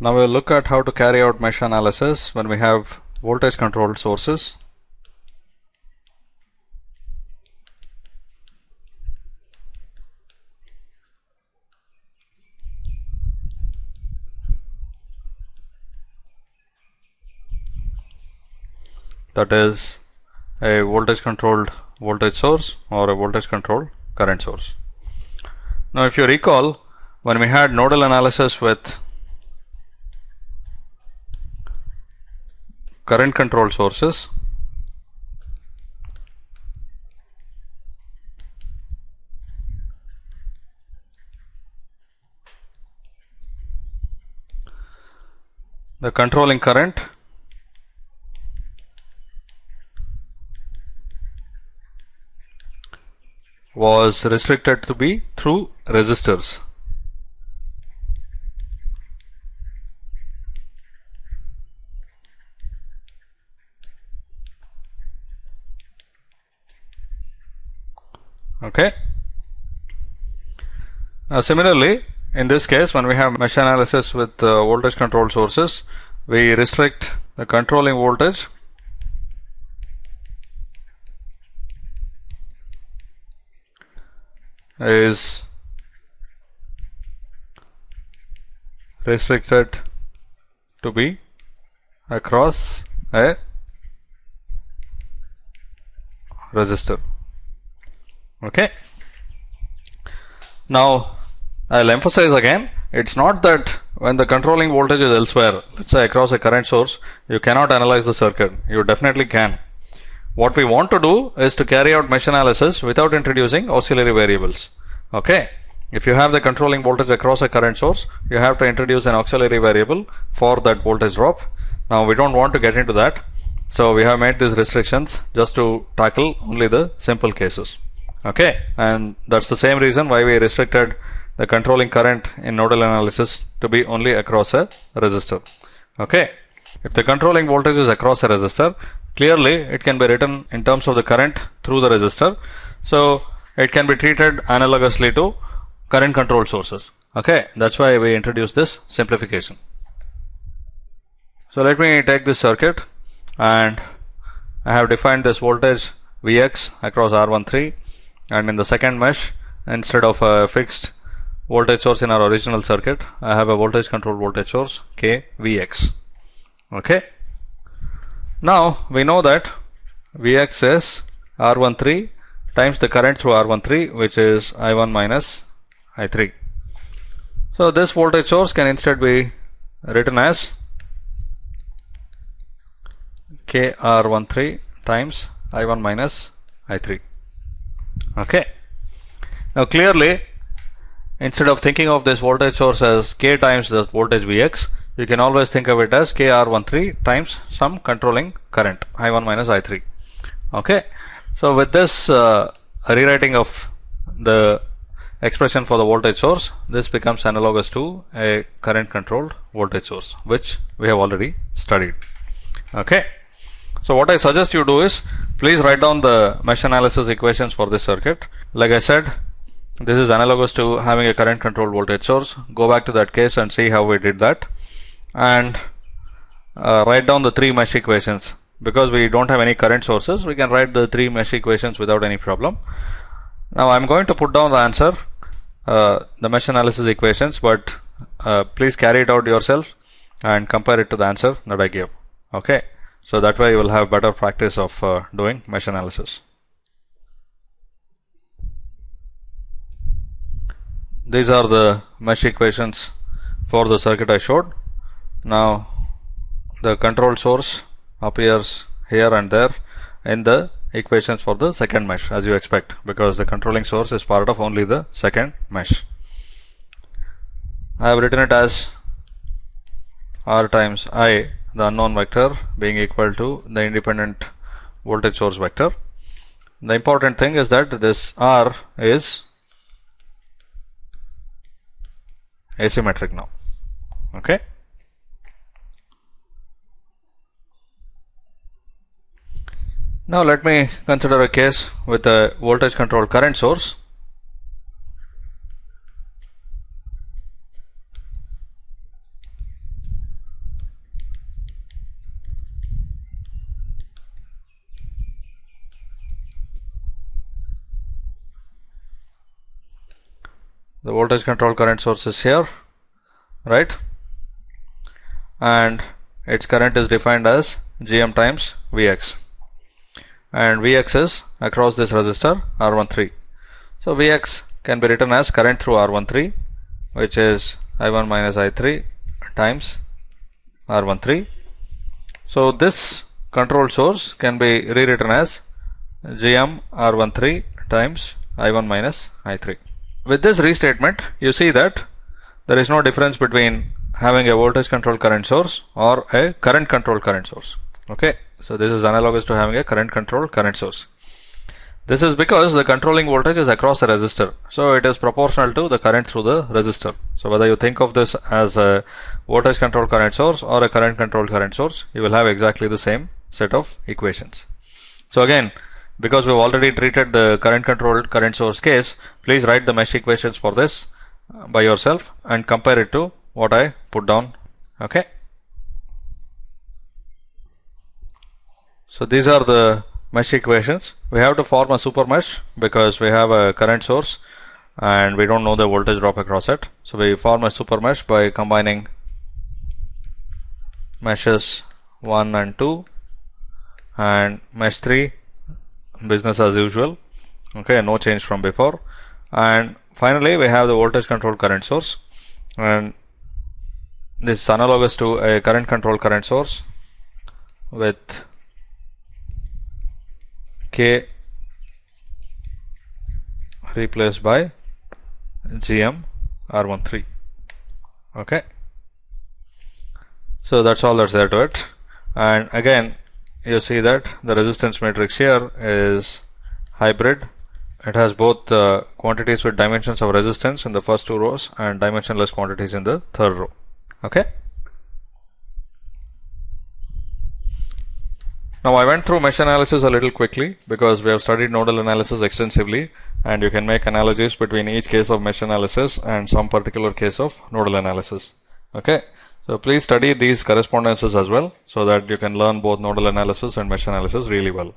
Now we'll look at how to carry out mesh analysis when we have voltage controlled sources. That is a voltage controlled voltage source or a voltage controlled current source. Now if you recall when we had nodal analysis with current control sources the controlling current was restricted to be through resistors. Okay. Now similarly, in this case, when we have mesh analysis with uh, voltage control sources, we restrict the controlling voltage is restricted to be across a resistor. Okay. Now, I'll emphasize again, it's not that when the controlling voltage is elsewhere, let's say across a current source, you cannot analyze the circuit. You definitely can. What we want to do is to carry out mesh analysis without introducing auxiliary variables. Okay. If you have the controlling voltage across a current source, you have to introduce an auxiliary variable for that voltage drop. Now we don't want to get into that. So we have made these restrictions just to tackle only the simple cases. Okay. And that's the same reason why we restricted the controlling current in nodal analysis to be only across a resistor. Okay. If the controlling voltage is across a resistor, Clearly, it can be written in terms of the current through the resistor. So, it can be treated analogously to current control sources. Okay, that's why we introduced this simplification. So, let me take this circuit and I have defined this voltage Vx across R13 and in the second mesh instead of a fixed voltage source in our original circuit I have a voltage control voltage source K Vx okay now we know that Vx is R13 times the current through R13 which is I1 minus I3. So this voltage source can instead be written as KR13 times I1 minus I3. Okay. Now clearly instead of thinking of this voltage source as K times the voltage Vx you can always think of it as KR13 times some controlling current I1 minus I3 okay. So with this uh, rewriting of the expression for the voltage source this becomes analogous to a current controlled voltage source which we have already studied. Okay so what I suggest you do is please write down the mesh analysis equations for this circuit. Like I said this is analogous to having a current controlled voltage source. Go back to that case and see how we did that. And uh, write down the three mesh equations. Because we don't have any current sources we can write the three mesh equations without any problem. Now I'm going to put down the answer uh, the mesh analysis equations but uh, please carry it out yourself and compare it to the answer that I gave. Okay so that way you will have better practice of uh, doing mesh analysis these are the mesh equations for the circuit I showed now the control source appears here and there in the equations for the second mesh as you expect because the controlling source is part of only the second mesh. I have written it as R times I the unknown vector being equal to the independent voltage source vector. The important thing is that this R is asymmetric now okay Now let me consider a case with a voltage controlled current source. The voltage control current source is here right? And its current is defined as gm times vx. And vx is across this resistor r13 so vx can be written as current through r13 which is i1 minus i3 times r13 so this control source can be rewritten as gm r13 times i1 minus i3 with this restatement you see that there is no difference between having a voltage controlled current source or a current controlled current source. Okay? So this is analogous to having a current controlled current source. This is because the controlling voltage is across a resistor. So it is proportional to the current through the resistor. So whether you think of this as a voltage controlled current source or a current controlled current source you will have exactly the same set of equations. So again because we've already treated the current controlled current source case please write the mesh equations for this uh, by yourself and compare it to what I put down okay? So these are the mesh equations. We have to form a super mesh because we have a current source and we don't know the voltage drop across it. So we form a super mesh by combining meshes 1 and 2 and mesh 3 business as usual. Okay no change from before. And finally we have the voltage controlled current source. And this is analogous to a current controlled current source with K replaced by GM R13 okay. So that's all that's there to it. And again you see that the resistance matrix here is hybrid. It has both the quantities with dimensions of resistance in the first two rows and dimensionless quantities in the third row. Okay? Now I went through mesh analysis a little quickly because we have studied nodal analysis extensively and you can make analogies between each case of mesh analysis and some particular case of nodal analysis. Okay so please study these correspondences as well so that you can learn both nodal analysis and mesh analysis really well